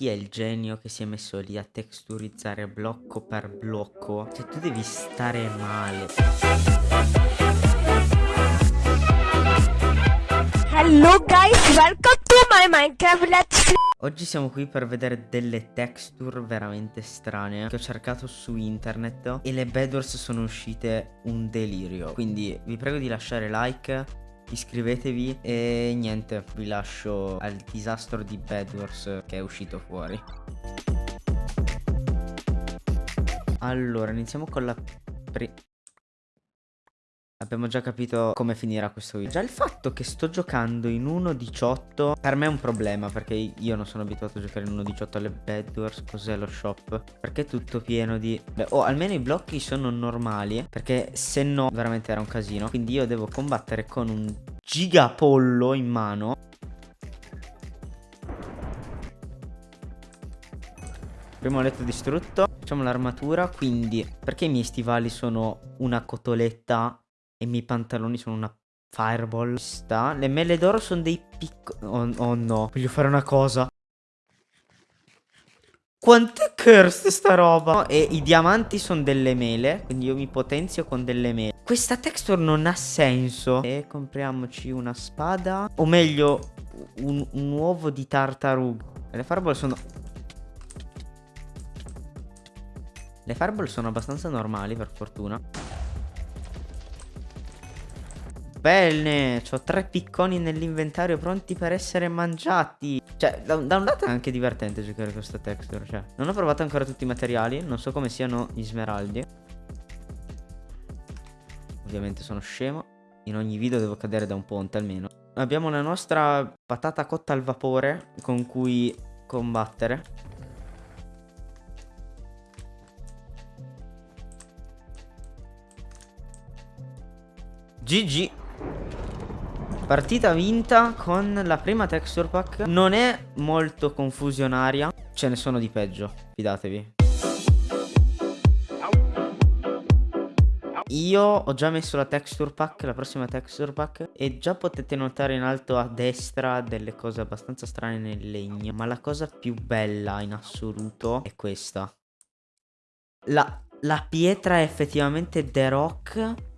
chi è il genio che si è messo lì a texturizzare blocco per blocco? Cioè tu devi stare male. Hello guys, welcome to my Minecraft Let's Oggi siamo qui per vedere delle texture veramente strane che ho cercato su internet e le bedwars sono uscite un delirio. Quindi vi prego di lasciare like, iscrivetevi e niente, vi lascio al disastro di bedwars che è uscito fuori. Allora, iniziamo con la prima... Abbiamo già capito come finirà questo video. Già il fatto che sto giocando in 1.18 per me è un problema perché io non sono abituato a giocare in 1.18 alle Bedwars. Cos'è lo shop? Perché è tutto pieno di... Beh, oh, almeno i blocchi sono normali perché se no veramente era un casino. Quindi io devo combattere con un gigapollo in mano. Primo letto distrutto. Facciamo l'armatura. Quindi perché i miei stivali sono una cotoletta e i miei pantaloni sono una fireball. Sta. Le mele d'oro sono dei piccoli... Oh, oh, no, voglio fare una cosa. Quanto è cursed sta roba? E i diamanti sono delle mele, quindi io mi potenzio con delle mele. Questa texture non ha senso. E compriamoci una spada. O meglio, un, un uovo di tartaruga. Le fireball sono... Le fireball sono abbastanza normali, per fortuna. Bene, ho tre picconi nell'inventario pronti per essere mangiati. Cioè, da, da, un lato è anche divertente giocare questa texture. Cioè, non ho provato ancora tutti i materiali. Non so come siano gli smeraldi. Ovviamente sono scemo. In ogni video devo cadere da un ponte almeno. Abbiamo la nostra patata cotta al vapore con cui combattere. GG Partita vinta con la prima texture pack Non è molto confusionaria Ce ne sono di peggio Fidatevi. Io ho già messo la texture pack, la prossima texture pack E già potete notare in alto a destra delle cose abbastanza strane nel legno Ma la cosa più bella in assoluto è questa. La, la pietra è effettivamente The Rock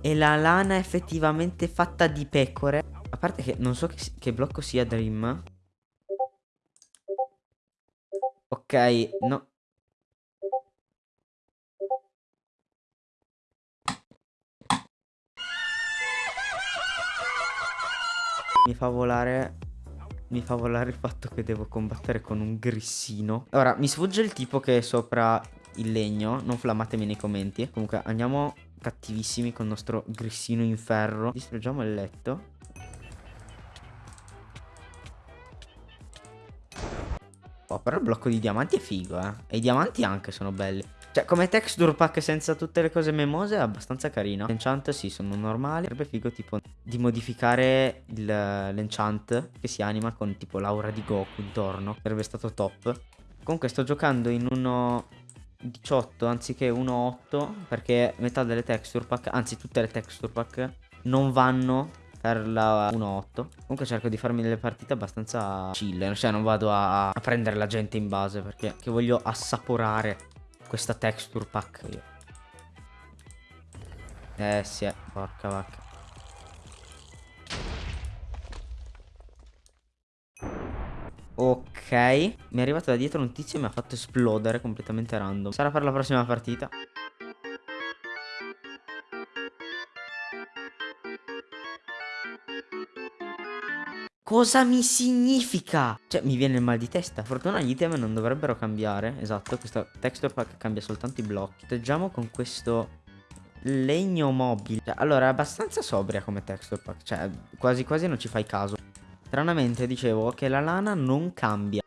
e la lana effettivamente fatta di pecore. A parte che non so che, che blocco sia Dream. Ok, no. Mi fa volare mi fa volare il fatto che devo combattere con un grissino Ora, mi sfugge il tipo che è sopra il legno Non flammatemi nei commenti Comunque, andiamo cattivissimi con il nostro grissino in ferro. Distruggiamo il letto. Oh, però il blocco di diamanti è figo, eh. E i diamanti anche sono belli. Cioè, come texture pack senza tutte le cose memose è abbastanza carino. L'enchant sì, sono normali. Sarebbe figo tipo di modificare l'enchant che si anima con tipo l'aura di Goku intorno. Sarebbe stato top. Comunque sto giocando in uno 18 anziché 1.8 perché metà delle texture pack, anzi tutte le texture pack non vanno per la 1.8 Comunque cerco di farmi delle partite abbastanza chill Cioè non vado a, a prendere la gente in base Perché voglio assaporare questa texture pack io. Eh sì, eh, porca vacca. Ok Mi è arrivato da dietro un tizio e mi ha fatto esplodere completamente random Sarà per la prossima partita Cosa mi significa? Cioè, mi viene il mal di testa. Fortuna gli item non dovrebbero cambiare. Esatto, questa texture pack cambia soltanto i blocchi. Teggiamo con questo legno mobile. Cioè, allora, è abbastanza sobria come texture pack. Cioè, quasi quasi non ci fai caso. Stranamente dicevo che la lana non cambia.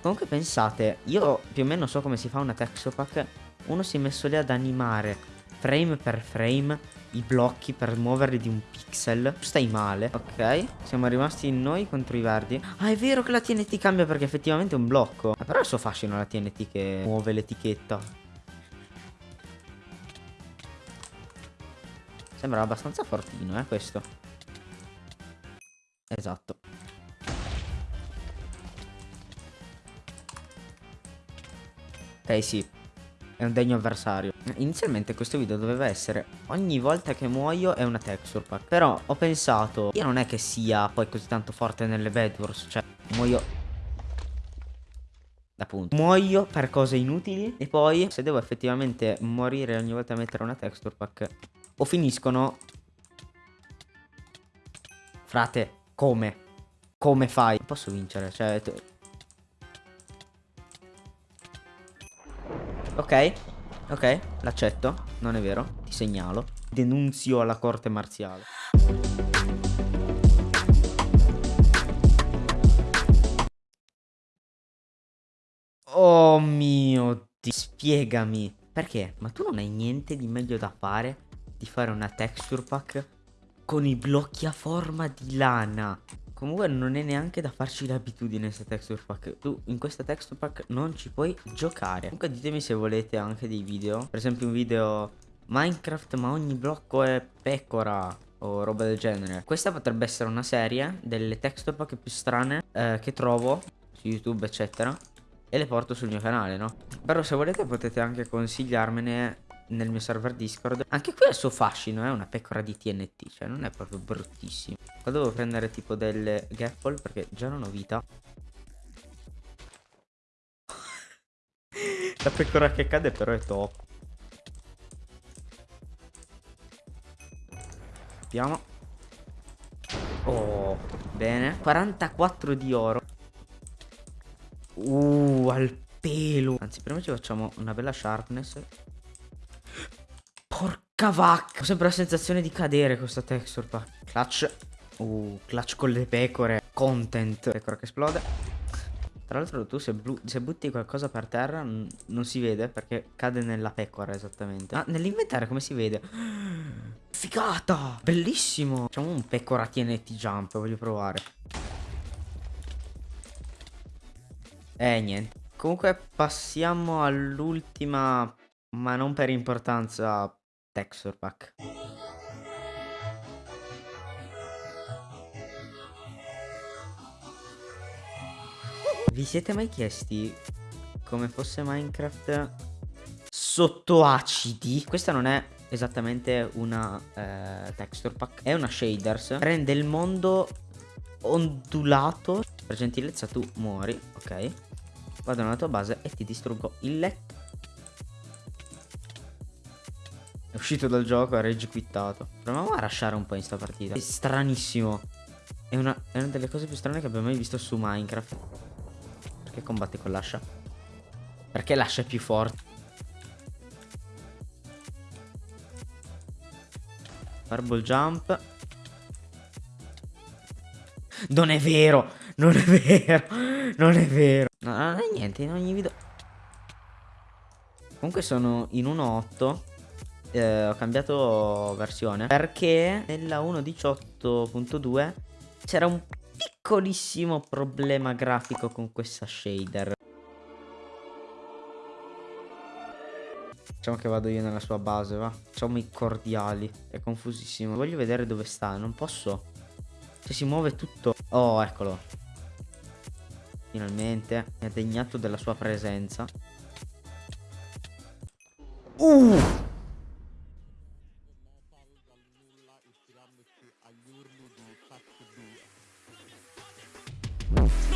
Comunque pensate, io più o meno so come si fa una texture pack. Uno si è messo lì ad animare frame per frame i blocchi per muoverli di un pixel. Stai male. Ok. Siamo rimasti noi contro i verdi. Ah, è vero che la TNT cambia perché effettivamente è un blocco. Ah, però è il suo fascino la TNT che muove l'etichetta. Sembra abbastanza fortino, eh, questo. Esatto. Ok, sì. È un degno avversario. Inizialmente questo video doveva essere ogni volta che muoio è una texture pack. Però ho pensato, io non è che sia poi così tanto forte nelle Bedwars. Cioè, muoio appunto muoio per cose inutili e poi se devo effettivamente morire ogni volta a mettere una texture pack o finiscono frate come come fai posso vincere cioè ok ok l'accetto non è vero ti segnalo denunzio alla corte marziale Oh mio Dio, spiegami. Perché? Ma tu non hai niente di meglio da fare di fare una texture pack con i blocchi a forma di lana? Comunque non è neanche da farci l'abitudine questa texture pack. Tu in questa texture pack non ci puoi giocare. Comunque ditemi se volete anche dei video. Per esempio un video Minecraft ma ogni blocco è pecora O roba del genere. Questa potrebbe essere una serie delle texture pack più strane eh, che trovo su YouTube eccetera e le porto sul mio canale, no? Però se volete potete anche consigliarmene nel mio server Discord. Anche qui ha il suo fascino, è una pecora di TNT, cioè non è proprio bruttissimo. Qua devo prendere tipo delle gapple perché già non ho vita. La pecora che cade però è top. Abbiamo. Oh, bene. 44 di oro. Uh, al pelo. Anzi, prima ci facciamo una bella sharpness. Porca vacca. Ho sempre la sensazione di cadere questa texture pack. Clutch. Uh, clutch con le pecore. Content. Pecora che esplode. Tra l'altro tu se, se, butti qualcosa per terra non si vede perché cade nella pecora esattamente. Ma nell'inventario come si vede? Figata! Bellissimo! Facciamo un pecora TNT jump, voglio provare. Eh, niente. Comunque passiamo all'ultima, ma non per importanza, texture pack. Vi siete mai chiesti come fosse Minecraft sotto acidi? Questa non è esattamente una eh, texture pack, è una shaders. Rende il mondo ondulato. Per gentilezza tu muori, ok? Vado nella tua base e ti distruggo il letto. Uscito dal gioco, ha rage quittato. Proviamo a lasciare un po' in sta partita. È stranissimo. È una, è una delle cose più strane che abbia mai visto su Minecraft. Perché combatte con l'ascia? Perché l'ascia è più forte? Fireball jump. Non è vero! Non è vero! Non è vero! No, non è niente, in ogni video... Comunque sono in 1.8 eh, Ho cambiato versione Perché nella 1.18.2 C'era un piccolissimo problema grafico con questa shader. Facciamo che vado io nella sua base, va. Facciamo i cordiali È confusissimo. Voglio vedere dove sta, non posso. Cioè si muove tutto. Oh, eccolo. Finalmente mi ha degnato della sua presenza. Uh! Oof.